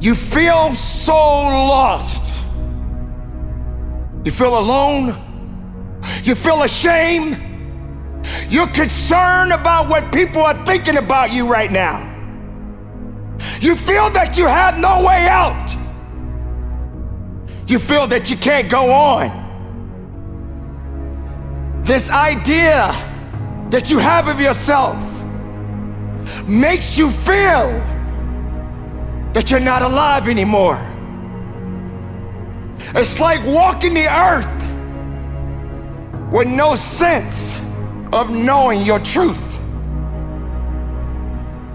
You feel so lost. You feel alone. You feel ashamed. You're concerned about what people are thinking about you right now. You feel that you have no way out. You feel that you can't go on. This idea that you have of yourself makes you feel that you're not alive anymore. It's like walking the earth with no sense of knowing your truth.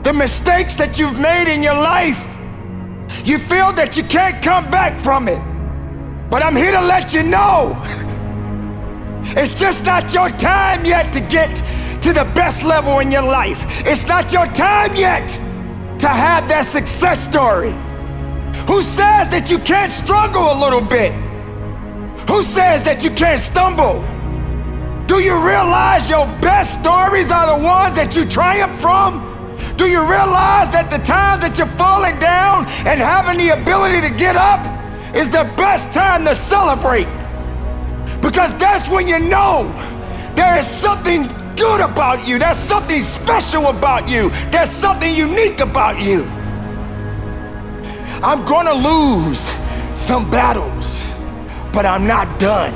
The mistakes that you've made in your life, you feel that you can't come back from it. But I'm here to let you know it's just not your time yet to get to the best level in your life. It's not your time yet to have that success story. Who says that you can't struggle a little bit? Who says that you can't stumble? Do you realize your best stories are the ones that you triumph from? Do you realize that the time that you're falling down and having the ability to get up is the best time to celebrate? Because that's when you know there is something good about you, there's something special about you, there's something unique about you. I'm gonna lose some battles, but I'm not done.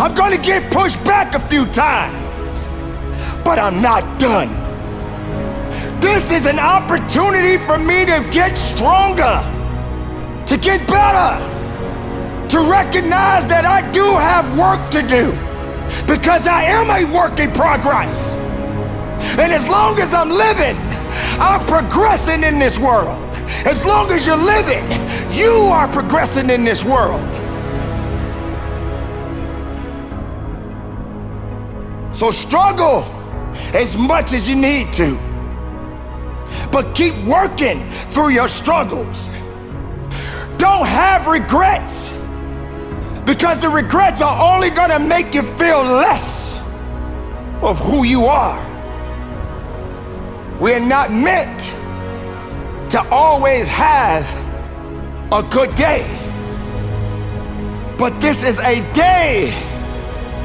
I'm gonna get pushed back a few times, but I'm not done. This is an opportunity for me to get stronger, to get better, to recognize that I do have work to do because I am a work in progress. And as long as I'm living, I'm progressing in this world. As long as you're living, you are progressing in this world. So struggle as much as you need to. But keep working through your struggles. Don't have regrets because the regrets are only gonna make you feel less of who you are. We're not meant to always have a good day. But this is a day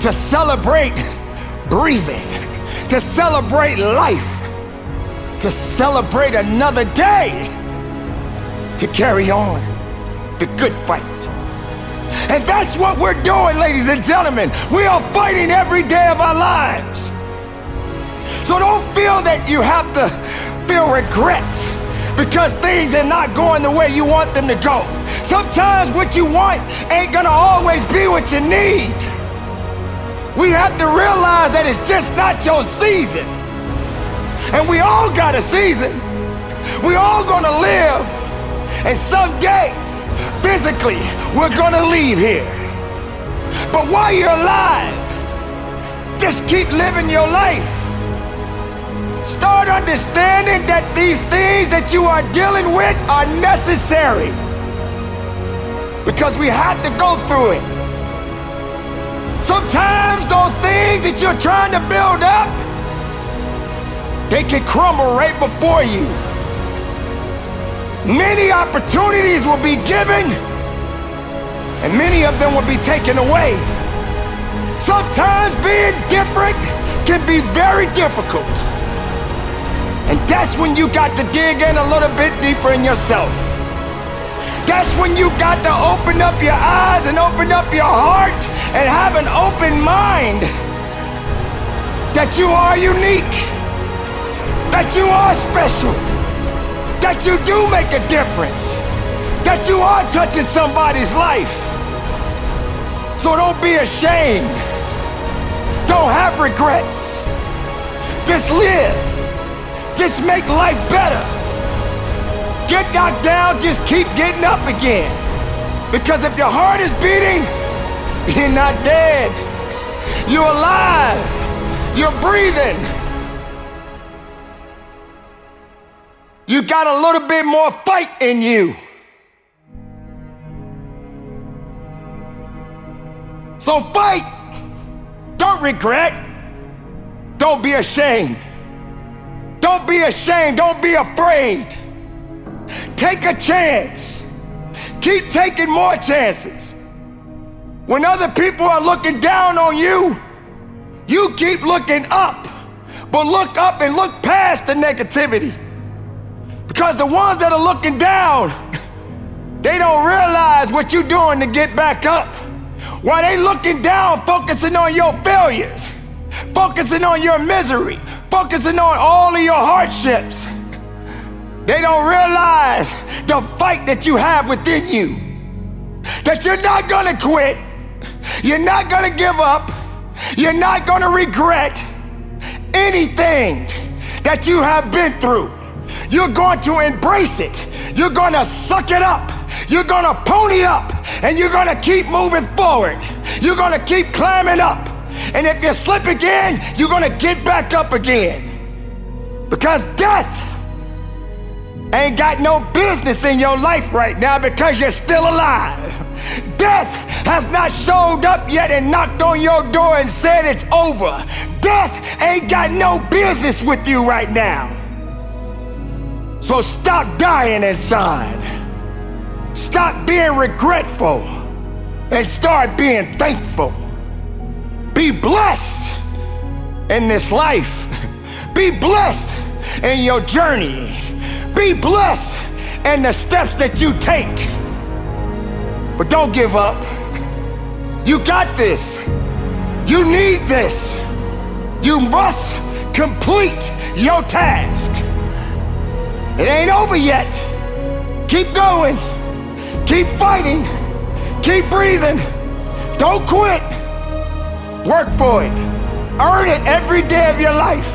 to celebrate breathing, to celebrate life, to celebrate another day, to carry on the good fight. And that's what we're doing, ladies and gentlemen. We are fighting every day of our lives. So don't feel that you have to feel regret because things are not going the way you want them to go. Sometimes what you want ain't gonna always be what you need. We have to realize that it's just not your season. And we all got a season. We all gonna live. And someday, physically, we're gonna leave here. But while you're alive, just keep living your life. Start understanding that these things that you are dealing with are necessary. Because we have to go through it. Sometimes those things that you're trying to build up, they can crumble right before you. Many opportunities will be given, and many of them will be taken away. Sometimes being different can be very difficult. And that's when you got to dig in a little bit deeper in yourself. That's when you got to open up your eyes and open up your heart and have an open mind that you are unique, that you are special that you do make a difference, that you are touching somebody's life. So don't be ashamed. Don't have regrets. Just live. Just make life better. Get knocked down, just keep getting up again. Because if your heart is beating, you're not dead. You're alive. You're breathing. You got a little bit more fight in you. So fight. Don't regret. Don't be ashamed. Don't be ashamed. Don't be afraid. take a chance. Keep taking more chances. When other people are looking down on you, you keep looking up. But look up and look past the negativity. Because the ones that are looking down, they don't realize what you're doing to get back up. While they looking down, focusing on your failures, focusing on your misery, focusing on all of your hardships. They don't realize the fight that you have within you. That you're not gonna quit. You're not gonna give up. You're not gonna regret anything that you have been through. You're going to embrace it. You're gonna suck it up. You're gonna pony up and you're gonna keep moving forward. You're gonna keep climbing up. And if you slip again, you're gonna get back up again. Because death ain't got no business in your life right now because you're still alive. Death has not showed up yet and knocked on your door and said it's over. Death ain't got no business with you right now. So stop dying inside. Stop being regretful and start being thankful. Be blessed in this life. Be blessed in your journey. Be blessed in the steps that you take. But don't give up. You got this. You need this. You must complete your task. It ain't over yet. Keep going. Keep fighting. Keep breathing. Don't quit. Work for it. Earn it every day of your life.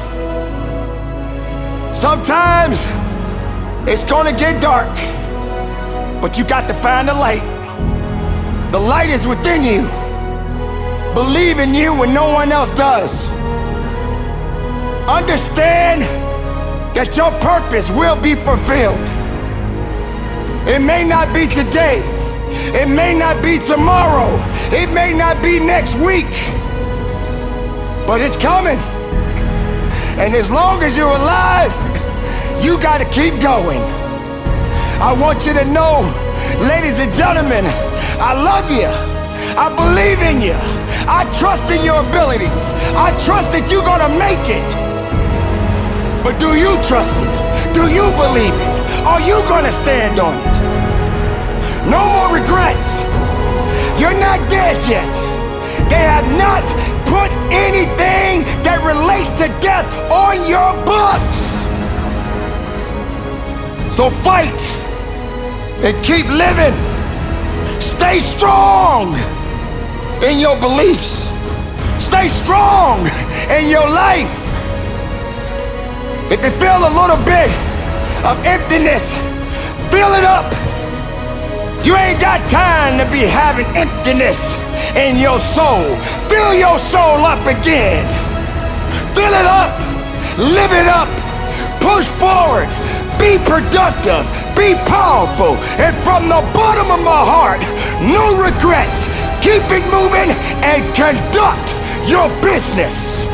Sometimes it's gonna get dark, but you got to find the light. The light is within you. Believe in you when no one else does. Understand that your purpose will be fulfilled. It may not be today. It may not be tomorrow. It may not be next week. But it's coming. And as long as you're alive, you got to keep going. I want you to know, ladies and gentlemen, I love you. I believe in you. I trust in your abilities. I trust that you're going to make it. But do you trust it? Do you believe it? Are you to stand on it? No more regrets. You're not dead yet. They have not put anything that relates to death on your books. So fight and keep living. Stay strong in your beliefs. Stay strong in your life. If you feel a little bit of emptiness, fill it up. You ain't got time to be having emptiness in your soul. Fill your soul up again. Fill it up. Live it up. Push forward. Be productive, be powerful, and from the bottom of my heart, no regrets. Keep it moving and conduct your business.